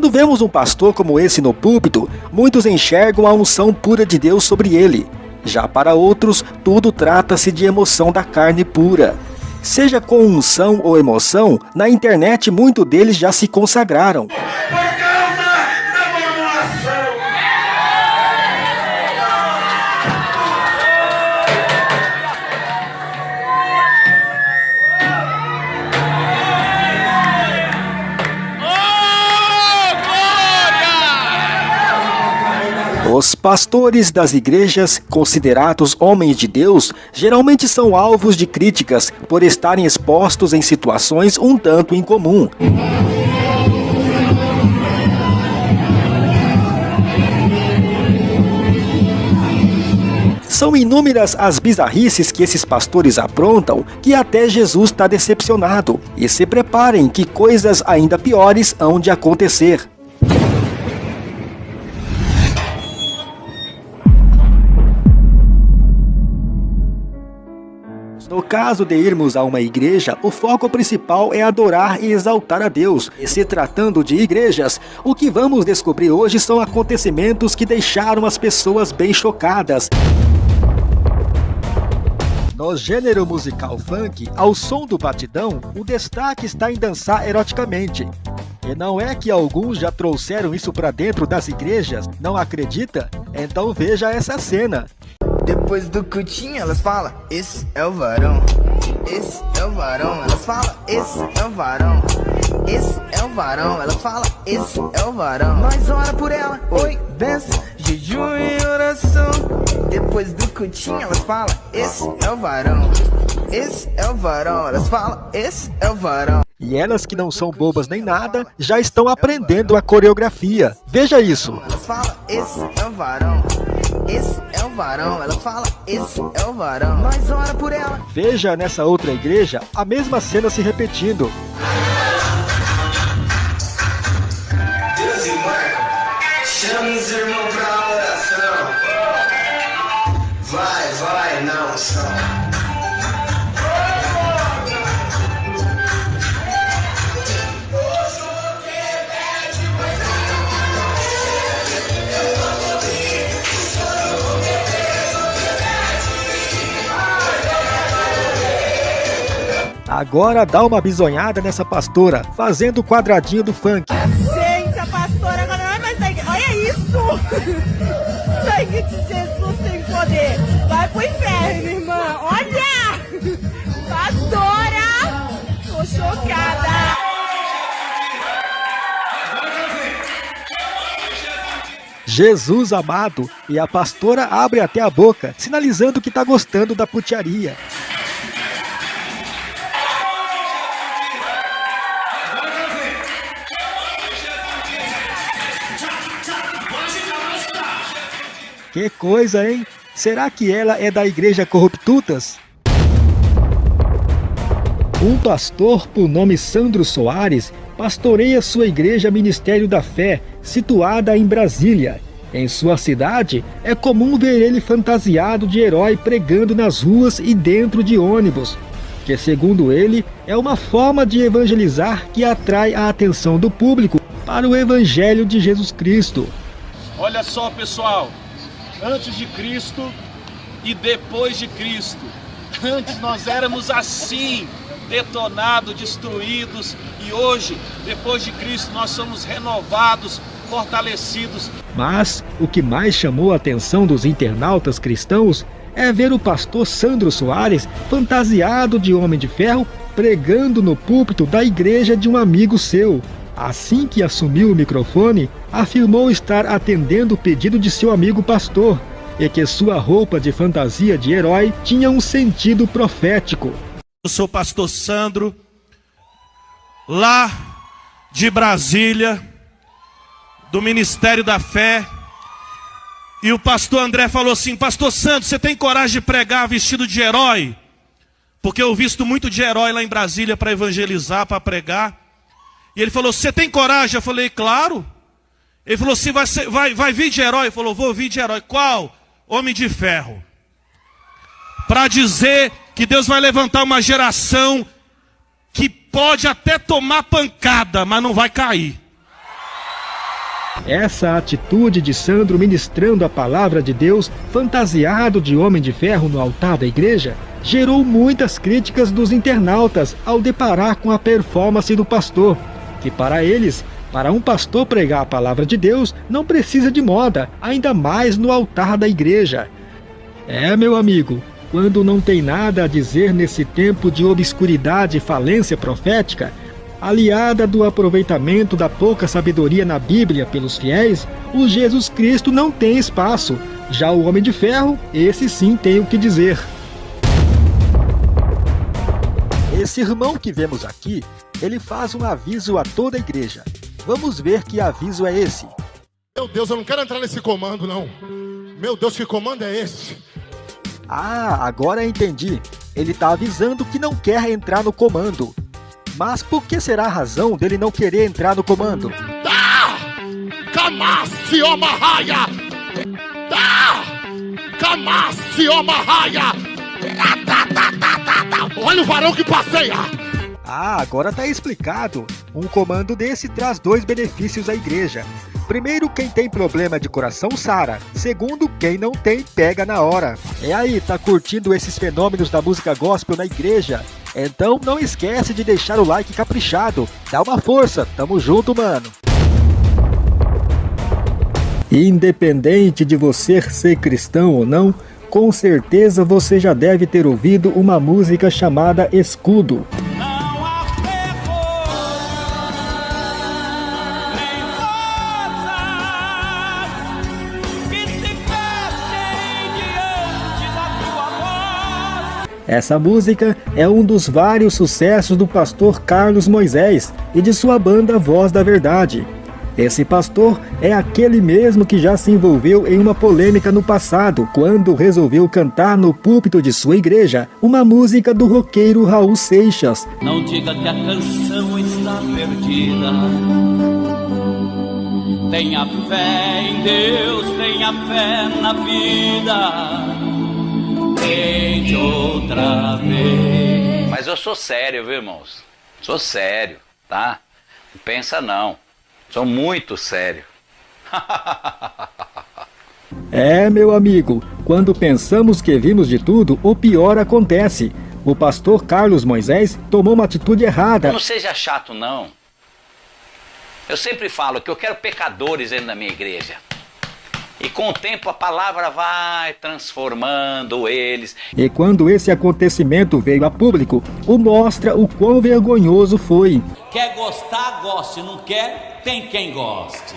Quando vemos um pastor como esse no púlpito, muitos enxergam a unção pura de Deus sobre ele. Já para outros, tudo trata-se de emoção da carne pura. Seja com unção ou emoção, na internet muitos deles já se consagraram. Pastores das igrejas, considerados homens de Deus, geralmente são alvos de críticas por estarem expostos em situações um tanto incomum. São inúmeras as bizarrices que esses pastores aprontam que até Jesus está decepcionado. E se preparem que coisas ainda piores hão de acontecer. No caso de irmos a uma igreja, o foco principal é adorar e exaltar a Deus. E se tratando de igrejas, o que vamos descobrir hoje são acontecimentos que deixaram as pessoas bem chocadas. No gênero musical funk, ao som do batidão, o destaque está em dançar eroticamente. E não é que alguns já trouxeram isso para dentro das igrejas? Não acredita? Então veja essa cena. Depois do cutinho elas falam, esse é o varão. Esse é o varão, elas falam, esse é o varão. Esse é o varão, elas falam, esse é o varão. Nós ora por ela, oi, benção, jejum e oração. Depois do cutinho elas falam, esse é o varão. Esse é o varão, elas falam, esse é o varão. E elas que não são bobas nem nada, já estão aprendendo a coreografia. Veja isso. Elas falam, esse é o varão. Esse é o varão, ela fala, esse é o varão. Nós ora por ela. Veja nessa outra igreja a mesma cena se repetindo. Deus e Marco, chame os irmãos pra oração. Vai, vai, não, são. Agora dá uma bisonhada nessa pastora, fazendo o quadradinho do funk. Gente, a pastora agora não é mais igreja. Olha isso! Sangue de Jesus tem poder. Vai pro inferno, irmã. Olha! Pastora! Tô chocada. Jesus amado, e a pastora abre até a boca, sinalizando que está gostando da putiaria. Que coisa, hein? Será que ela é da igreja Corruptutas? Um pastor por nome Sandro Soares pastoreia sua igreja Ministério da Fé, situada em Brasília. Em sua cidade, é comum ver ele fantasiado de herói pregando nas ruas e dentro de ônibus, que segundo ele é uma forma de evangelizar que atrai a atenção do público para o evangelho de Jesus Cristo. Olha só, pessoal, antes de Cristo e depois de Cristo. Antes nós éramos assim, detonados, destruídos, e hoje, depois de Cristo, nós somos renovados, fortalecidos. Mas o que mais chamou a atenção dos internautas cristãos é ver o pastor Sandro Soares fantasiado de homem de ferro pregando no púlpito da igreja de um amigo seu. Assim que assumiu o microfone, afirmou estar atendendo o pedido de seu amigo pastor e que sua roupa de fantasia de herói tinha um sentido profético. Eu sou pastor Sandro, lá de Brasília, do Ministério da Fé. E o pastor André falou assim: Pastor Sandro, você tem coragem de pregar vestido de herói? Porque eu visto muito de herói lá em Brasília para evangelizar, para pregar. Ele falou: Você tem coragem? Eu falei: Claro. Ele falou assim: vai, vai, vai vir de herói? Ele falou: Vou vir de herói. Qual? Homem de ferro. Para dizer que Deus vai levantar uma geração que pode até tomar pancada, mas não vai cair. Essa atitude de Sandro ministrando a palavra de Deus, fantasiado de homem de ferro no altar da igreja, gerou muitas críticas dos internautas ao deparar com a performance do pastor, que para eles, para um pastor pregar a palavra de Deus, não precisa de moda, ainda mais no altar da igreja. É, meu amigo, quando não tem nada a dizer nesse tempo de obscuridade e falência profética, aliada do aproveitamento da pouca sabedoria na Bíblia pelos fiéis, o Jesus Cristo não tem espaço. Já o Homem de Ferro, esse sim tem o que dizer. Esse irmão que vemos aqui, ele faz um aviso a toda a igreja. Vamos ver que aviso é esse. Meu Deus, eu não quero entrar nesse comando, não. Meu Deus, que comando é esse? Ah, agora entendi. Ele está avisando que não quer entrar no comando. Mas por que será a razão dele não querer entrar no comando? Tá! Kamasi Omarraia! Tá! Kamasi Omarraia! Olha o varão que passeia! Ah, agora tá explicado. Um comando desse traz dois benefícios à igreja. Primeiro, quem tem problema de coração sara. Segundo, quem não tem pega na hora. É aí, tá curtindo esses fenômenos da música gospel na igreja? Então não esquece de deixar o like caprichado. Dá uma força, tamo junto, mano. Independente de você ser cristão ou não, com certeza você já deve ter ouvido uma música chamada Escudo. Essa música é um dos vários sucessos do pastor Carlos Moisés e de sua banda Voz da Verdade. Esse pastor é aquele mesmo que já se envolveu em uma polêmica no passado, quando resolveu cantar no púlpito de sua igreja uma música do roqueiro Raul Seixas. Não diga que a canção está perdida. Tenha fé em Deus, tenha fé na vida. Tente outra vez. Mas eu sou sério, viu, irmãos? Sou sério, tá? Não pensa não. Sou muito sério. É, meu amigo, quando pensamos que vimos de tudo, o pior acontece. O pastor Carlos Moisés tomou uma atitude errada. Não seja chato, não. Eu sempre falo que eu quero pecadores dentro da minha igreja. E com o tempo a palavra vai transformando eles. E quando esse acontecimento veio a público, o mostra o quão vergonhoso foi. Quer gostar, goste. Não quer, tem quem goste.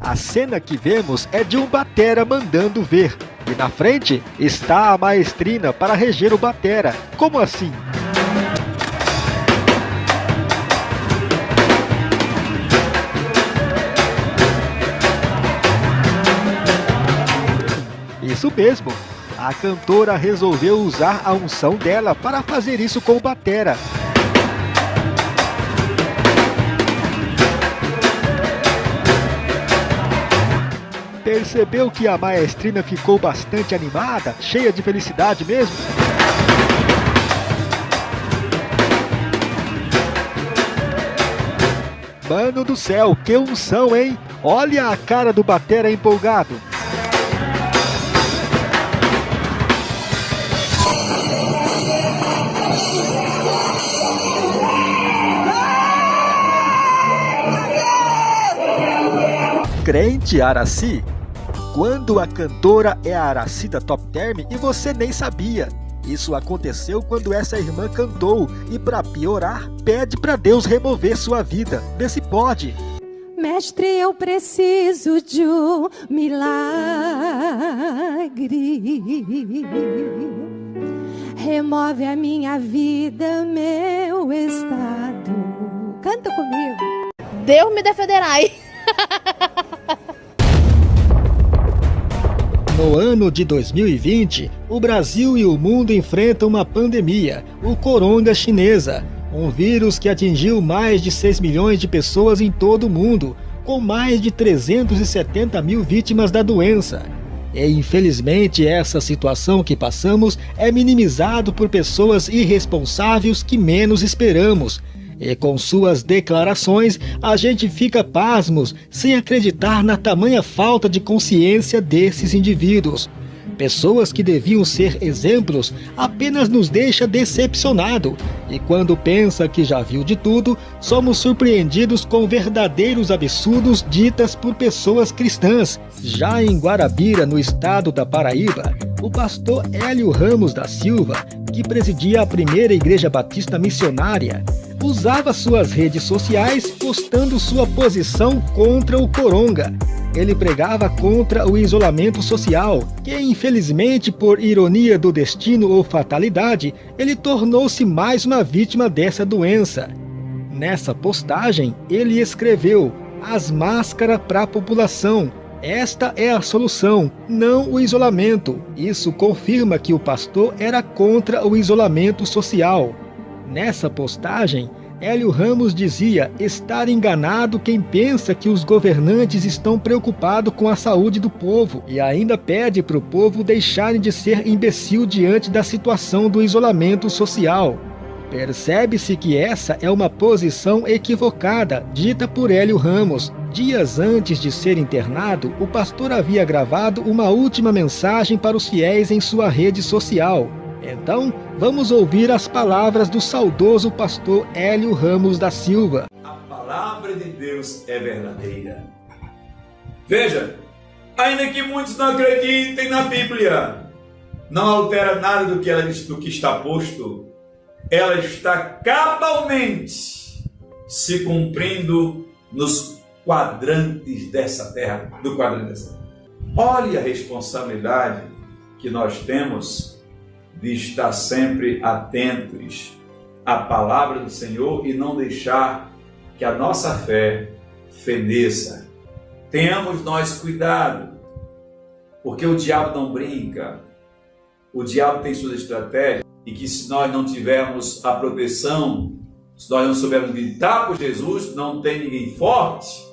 A cena que vemos é de um batera mandando ver. E na frente está a maestrina para reger o batera. Como assim? Isso mesmo. A cantora resolveu usar a unção dela para fazer isso com o batera. Percebeu que a maestrina ficou bastante animada, cheia de felicidade mesmo? Mano do céu, que unção, hein? Olha a cara do batera empolgado. Crente Araci? Quando a cantora é a Araci da Top Term e você nem sabia. Isso aconteceu quando essa irmã cantou e para piorar, pede para Deus remover sua vida. Vê se pode. Mestre, eu preciso de um milagre. Remove a minha vida, meu estado. Canta comigo. Deus me defenderai. No ano de 2020, o Brasil e o mundo enfrentam uma pandemia, o coronga chinesa, um vírus que atingiu mais de 6 milhões de pessoas em todo o mundo, com mais de 370 mil vítimas da doença. E infelizmente essa situação que passamos é minimizado por pessoas irresponsáveis que menos esperamos. E com suas declarações, a gente fica pasmos, sem acreditar na tamanha falta de consciência desses indivíduos. Pessoas que deviam ser exemplos apenas nos deixa decepcionado. E quando pensa que já viu de tudo, somos surpreendidos com verdadeiros absurdos ditas por pessoas cristãs. Já em Guarabira, no estado da Paraíba, o pastor Hélio Ramos da Silva, que presidia a primeira igreja batista missionária, usava suas redes sociais postando sua posição contra o coronga ele pregava contra o isolamento social, que infelizmente, por ironia do destino ou fatalidade, ele tornou-se mais uma vítima dessa doença. Nessa postagem, ele escreveu: As máscaras para a população. Esta é a solução, não o isolamento. Isso confirma que o pastor era contra o isolamento social. Nessa postagem, Hélio Ramos dizia estar enganado quem pensa que os governantes estão preocupados com a saúde do povo e ainda pede para o povo deixarem de ser imbecil diante da situação do isolamento social. Percebe-se que essa é uma posição equivocada, dita por Hélio Ramos. Dias antes de ser internado, o pastor havia gravado uma última mensagem para os fiéis em sua rede social. Então, vamos ouvir as palavras do saudoso pastor Hélio Ramos da Silva. A palavra de Deus é verdadeira. Veja, ainda que muitos não acreditem na Bíblia, não altera nada do que, ela, do que está posto. Ela está cabalmente se cumprindo nos quadrantes dessa terra, do quadrante dessa terra. Olhe a responsabilidade que nós temos de estar sempre atentos à palavra do Senhor e não deixar que a nossa fé feneça. Tenhamos nós cuidado, porque o diabo não brinca, o diabo tem suas estratégias e que se nós não tivermos a proteção, se nós não soubermos gritar por Jesus, não tem ninguém forte,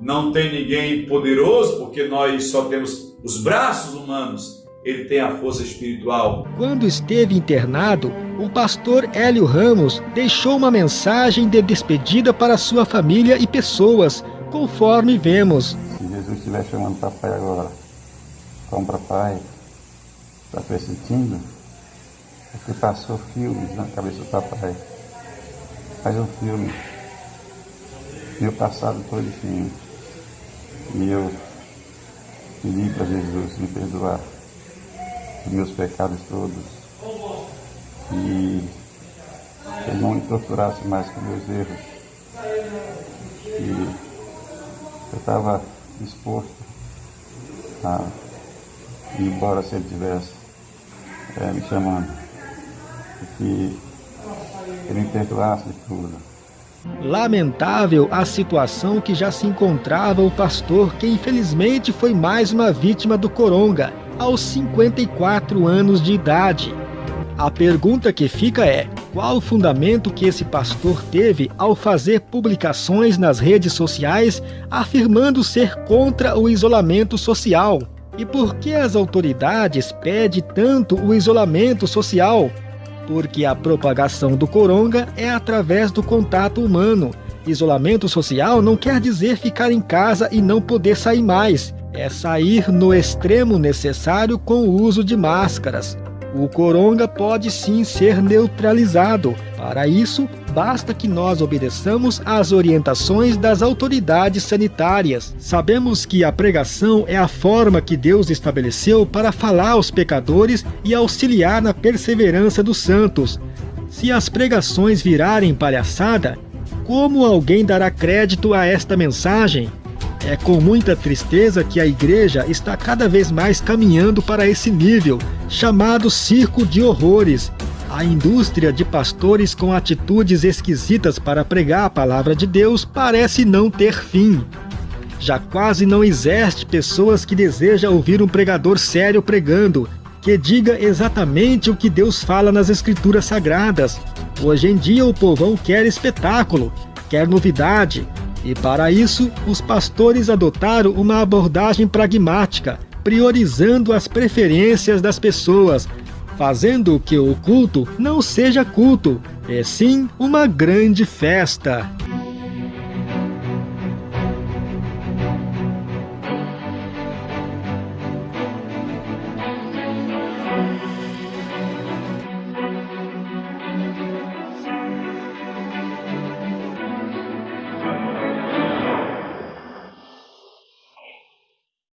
não tem ninguém poderoso, porque nós só temos os braços humanos ele tem a força espiritual. Quando esteve internado, o pastor Hélio Ramos deixou uma mensagem de despedida para sua família e pessoas, conforme vemos. Se Jesus estiver chamando papai agora, como papai, está pressentindo, porque passou filmes na cabeça do papai. Faz um filme. Meu passado todinho. E eu pedi para Jesus me perdoar meus pecados todos e ele não me torturasse mais com meus erros. E eu estava disposto a ir embora se ele tivesse é, me chamando. E que ele me perdoasse de tudo. Lamentável a situação que já se encontrava o pastor, que infelizmente foi mais uma vítima do coronga aos 54 anos de idade. A pergunta que fica é: qual o fundamento que esse pastor teve ao fazer publicações nas redes sociais afirmando ser contra o isolamento social? E por que as autoridades pedem tanto o isolamento social? Porque a propagação do coronga é através do contato humano. Isolamento social não quer dizer ficar em casa e não poder sair mais é sair no extremo necessário com o uso de máscaras. O coronga pode sim ser neutralizado. Para isso, basta que nós obedeçamos às orientações das autoridades sanitárias. Sabemos que a pregação é a forma que Deus estabeleceu para falar aos pecadores e auxiliar na perseverança dos santos. Se as pregações virarem palhaçada, como alguém dará crédito a esta mensagem? É com muita tristeza que a igreja está cada vez mais caminhando para esse nível, chamado circo de horrores. A indústria de pastores com atitudes esquisitas para pregar a palavra de Deus parece não ter fim. Já quase não existe pessoas que desejam ouvir um pregador sério pregando, que diga exatamente o que Deus fala nas escrituras sagradas. Hoje em dia o povão quer espetáculo, quer novidade, e para isso, os pastores adotaram uma abordagem pragmática, priorizando as preferências das pessoas, fazendo que o culto não seja culto, é sim uma grande festa.